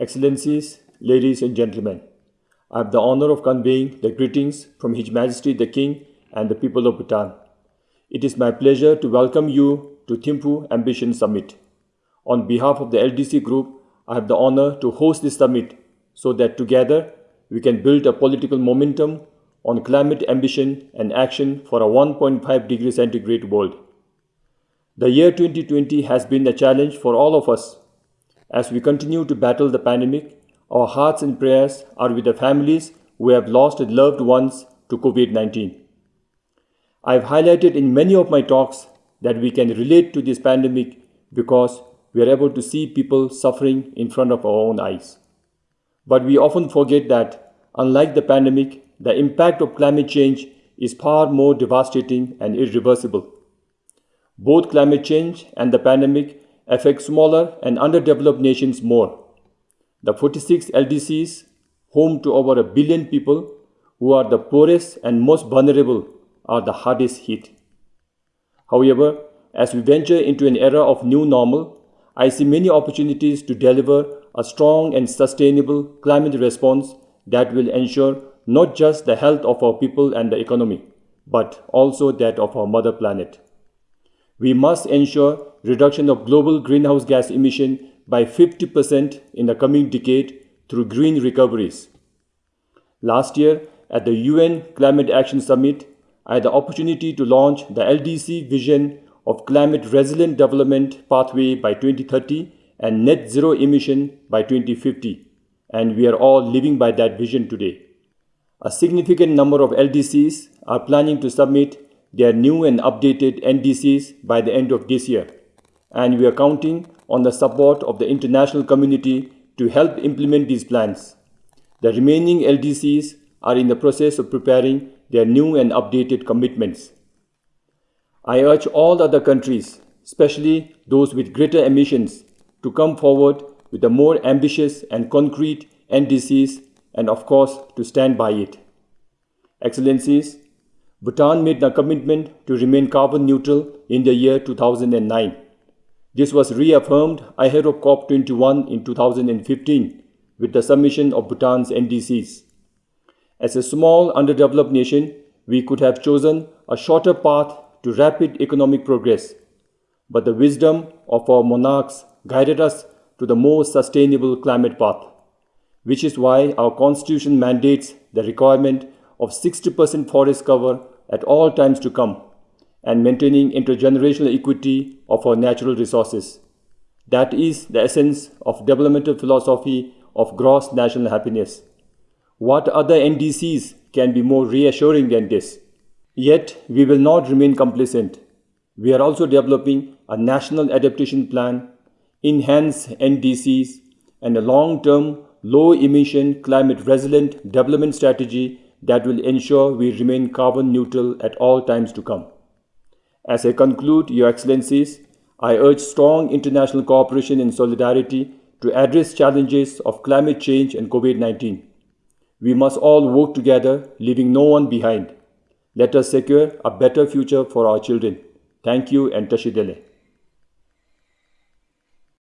Excellencies, ladies and gentlemen, I have the honor of conveying the greetings from His Majesty the King and the people of Bhutan. It is my pleasure to welcome you to Thimphu Ambition Summit. On behalf of the LDC Group, I have the honor to host this summit so that together we can build a political momentum on climate ambition and action for a 1.5 degree centigrade world. The year 2020 has been a challenge for all of us. As we continue to battle the pandemic, our hearts and prayers are with the families who have lost loved ones to COVID 19. I've highlighted in many of my talks that we can relate to this pandemic because we are able to see people suffering in front of our own eyes. But we often forget that, unlike the pandemic, the impact of climate change is far more devastating and irreversible. Both climate change and the pandemic affect smaller and underdeveloped nations more. The 46 LDCs, home to over a billion people who are the poorest and most vulnerable, are the hardest hit. However, as we venture into an era of new normal, I see many opportunities to deliver a strong and sustainable climate response that will ensure not just the health of our people and the economy, but also that of our mother planet. We must ensure reduction of global greenhouse gas emission by 50% in the coming decade through green recoveries. Last year, at the UN Climate Action Summit, I had the opportunity to launch the LDC vision of climate resilient development pathway by 2030 and net zero emission by 2050, and we are all living by that vision today. A significant number of LDCs are planning to submit their new and updated NDCs by the end of this year, and we are counting on the support of the international community to help implement these plans. The remaining LDCs are in the process of preparing their new and updated commitments. I urge all other countries, especially those with greater emissions, to come forward with a more ambitious and concrete NDCs and of course to stand by it. Excellencies, Bhutan made a commitment to remain carbon neutral in the year 2009. This was reaffirmed ahead of COP21 in 2015 with the submission of Bhutan's NDCs. As a small underdeveloped nation, we could have chosen a shorter path to rapid economic progress, but the wisdom of our monarchs guided us to the more sustainable climate path which is why our constitution mandates the requirement of 60% forest cover at all times to come and maintaining intergenerational equity of our natural resources. That is the essence of developmental philosophy of gross national happiness. What other NDCs can be more reassuring than this? Yet, we will not remain complacent. We are also developing a national adaptation plan, enhanced NDCs, and a long-term low emission climate resilient development strategy that will ensure we remain carbon neutral at all times to come. As I conclude, Your Excellencies, I urge strong international cooperation and solidarity to address challenges of climate change and COVID-19. We must all work together, leaving no one behind. Let us secure a better future for our children. Thank you and Tashidele.